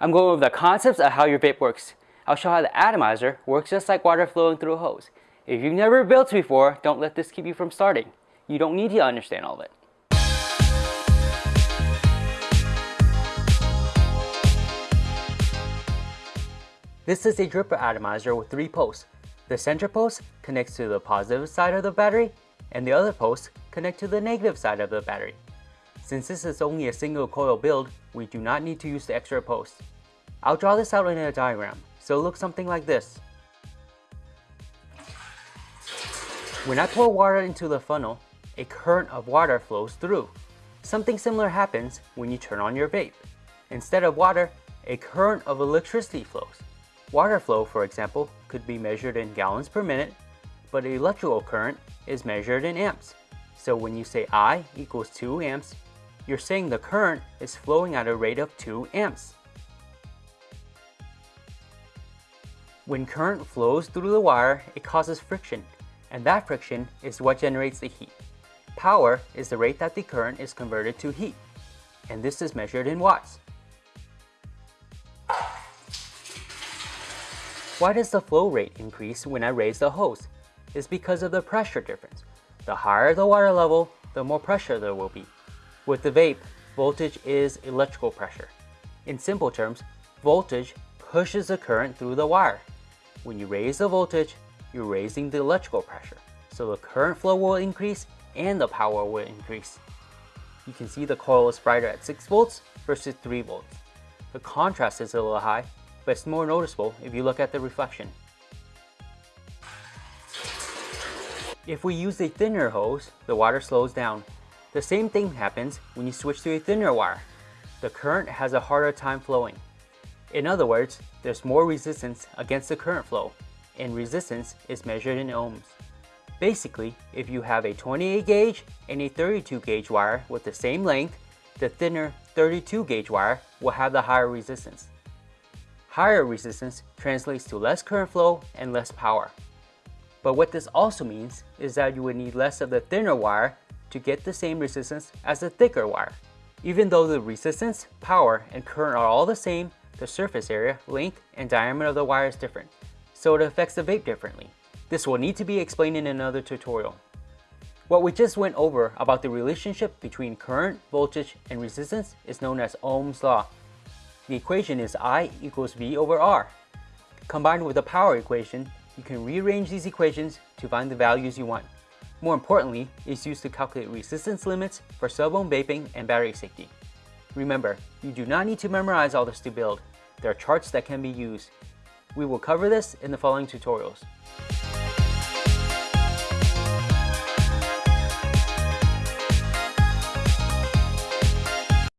I'm going over the concepts of how your vape works. I'll show how the atomizer works just like water flowing through a hose. If you've never built before, don't let this keep you from starting. You don't need to understand all of it. This is a dripper atomizer with three posts. The center post connects to the positive side of the battery, and the other posts connect to the negative side of the battery. Since this is only a single coil build, we do not need to use the extra posts. I'll draw this out in a diagram, so it looks something like this. When I pour water into the funnel, a current of water flows through. Something similar happens when you turn on your vape. Instead of water, a current of electricity flows. Water flow, for example, could be measured in gallons per minute, but electrical current is measured in amps. So when you say I equals 2 amps, you're saying the current is flowing at a rate of 2 amps. When current flows through the wire, it causes friction, and that friction is what generates the heat. Power is the rate that the current is converted to heat, and this is measured in watts. Why does the flow rate increase when I raise the hose? It's because of the pressure difference. The higher the water level, the more pressure there will be. With the vape, voltage is electrical pressure. In simple terms, voltage pushes the current through the wire. When you raise the voltage, you're raising the electrical pressure. So the current flow will increase and the power will increase. You can see the coil is brighter at 6 volts versus 3 volts. The contrast is a little high, but it's more noticeable if you look at the reflection. If we use a thinner hose, the water slows down. The same thing happens when you switch to a thinner wire. The current has a harder time flowing. In other words, there's more resistance against the current flow, and resistance is measured in ohms. Basically, if you have a 28 gauge and a 32 gauge wire with the same length, the thinner 32 gauge wire will have the higher resistance. Higher resistance translates to less current flow and less power. But what this also means is that you would need less of the thinner wire to get the same resistance as the thicker wire. Even though the resistance, power, and current are all the same, the surface area, length, and diameter of the wire is different, so it affects the vape differently. This will need to be explained in another tutorial. What we just went over about the relationship between current, voltage, and resistance is known as Ohm's law, the equation is I equals V over R. Combined with the power equation, you can rearrange these equations to find the values you want. More importantly, it's used to calculate resistance limits for sub ohm vaping and battery safety. Remember, you do not need to memorize all this to build. There are charts that can be used. We will cover this in the following tutorials.